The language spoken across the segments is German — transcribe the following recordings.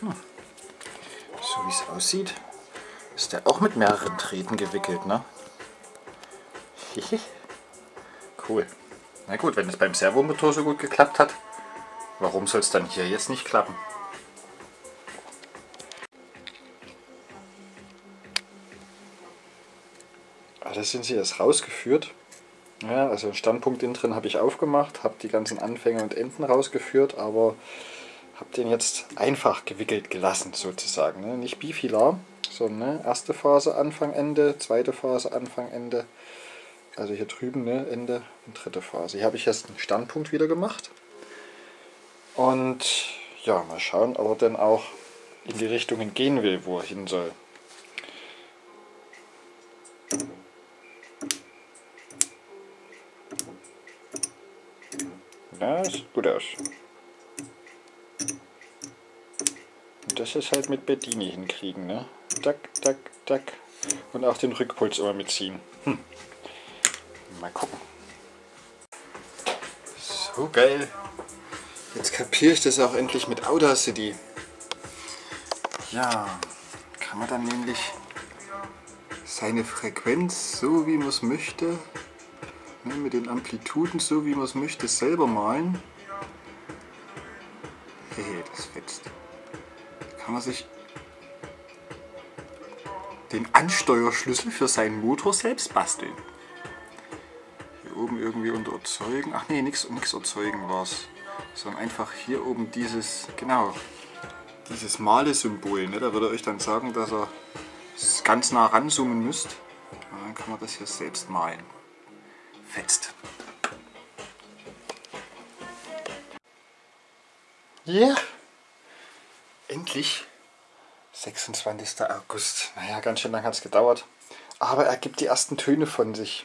So wie es aussieht, ist der auch mit mehreren Drähten gewickelt, ne? cool. Na gut, wenn es beim Servomotor so gut geklappt hat, warum soll es dann hier jetzt nicht klappen? Ah, das sind sie jetzt rausgeführt. Ja, also Standpunkt innen drin habe ich aufgemacht, habe die ganzen Anfänge und Enden rausgeführt, aber habe den jetzt einfach gewickelt gelassen sozusagen. Ne? Nicht bifilar, sondern ne? erste Phase Anfang, Ende, zweite Phase Anfang, Ende. Also hier drüben ne? Ende und dritte Phase. Hier habe ich jetzt einen Standpunkt wieder gemacht. Und ja, mal schauen, ob er denn auch in die Richtungen gehen will, wo er hin soll. Ja, sieht gut aus. Das ist halt mit Bedini hinkriegen, ne? Tack, tack, tack. Und auch den Rückpuls immer mitziehen. Hm. Mal gucken. So geil. Jetzt kapiere ich das auch endlich mit Audacity. Ja, kann man dann nämlich seine Frequenz, so wie man es möchte, ne, mit den Amplituden, so wie man es möchte, selber malen. Hey, das fetzt. Kann man sich den Ansteuerschlüssel für seinen Motor selbst basteln. Hier oben irgendwie unter erzeugen. Ach nee, nichts erzeugen war es. Sondern einfach hier oben dieses, genau, dieses Male-Symbol. Ne? Da würde er euch dann sagen, dass ihr ganz nah ranzoomen müsst. Und dann kann man das hier selbst malen. Fetzt. Yeah. Endlich 26. August. Naja, ganz schön lang hat es gedauert. Aber er gibt die ersten Töne von sich.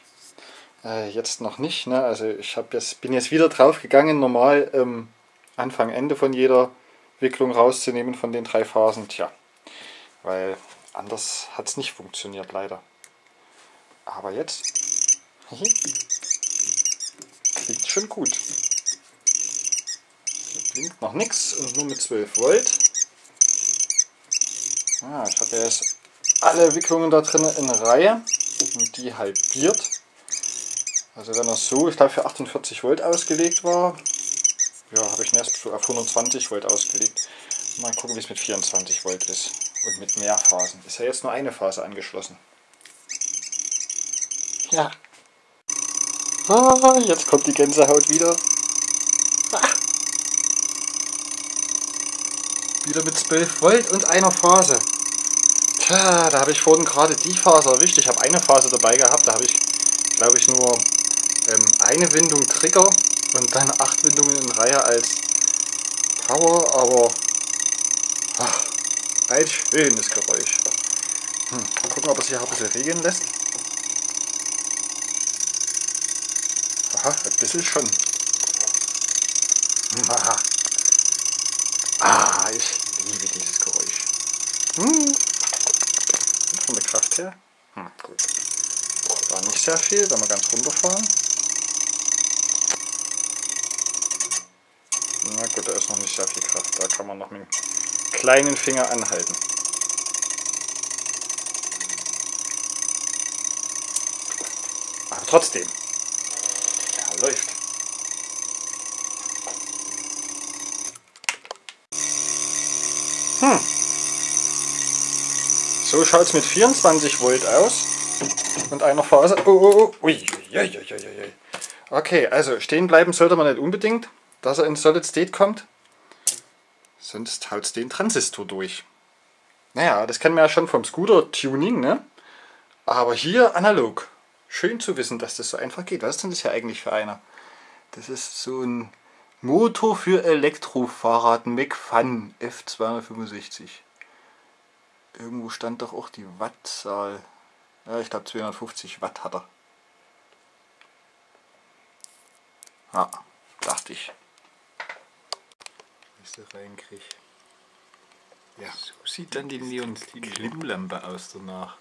Äh, jetzt noch nicht. Ne? Also ich jetzt, bin jetzt wieder drauf gegangen, normal ähm, Anfang, Ende von jeder Wicklung rauszunehmen von den drei Phasen. Tja, weil anders hat es nicht funktioniert leider. Aber jetzt klingt schon gut. Hier blinkt noch nichts und nur mit 12 Volt. Ah, ich habe jetzt alle Wicklungen da drin in Reihe und die halbiert. Also wenn er so, ich glaube für 48 Volt ausgelegt war, ja, habe ich ihn erst auf 120 Volt ausgelegt. Mal gucken, wie es mit 24 Volt ist und mit mehr Phasen. Ist ja jetzt nur eine Phase angeschlossen. Ja. Ah, jetzt kommt die Gänsehaut wieder. Wieder mit 12 Volt und einer Phase. Tja, da habe ich vorhin gerade die Phase erwischt. Ich habe eine Phase dabei gehabt, da habe ich, glaube ich, nur ähm, eine Windung Trigger und dann acht Windungen in Reihe als Power, aber ach, ein schönes Geräusch. Hm, gucken, ob es sich auch ein bisschen regeln lässt. Aha, ein bisschen schon. Aha. Ah, ich liebe dieses Geräusch. Hm. Von der Kraft her. Hm, gut. War nicht sehr viel, wenn wir ganz runterfahren. Na gut, da ist noch nicht sehr viel Kraft. Da kann man noch mit dem kleinen Finger anhalten. Aber trotzdem. Ja, läuft. So schaut es mit 24 Volt aus. Und einer Phase. Oh, oh, oh. Ui, ui, ui, ui, ui. Okay, also stehen bleiben sollte man nicht unbedingt dass er in Solid State kommt. Sonst haut es den Transistor durch. Naja, das kennen wir ja schon vom Scooter-Tuning, ne? Aber hier analog. Schön zu wissen, dass das so einfach geht. Was ist denn das hier eigentlich für einer? Das ist so ein Motor für Elektrofahrrad McFun F265. Irgendwo stand doch auch die Wattzahl. Ja, ich glaube 250 Watt hat er. Ja, dachte ich ich da reinkriege. Ja. So sieht dann die Neon-Klimmlampe aus danach.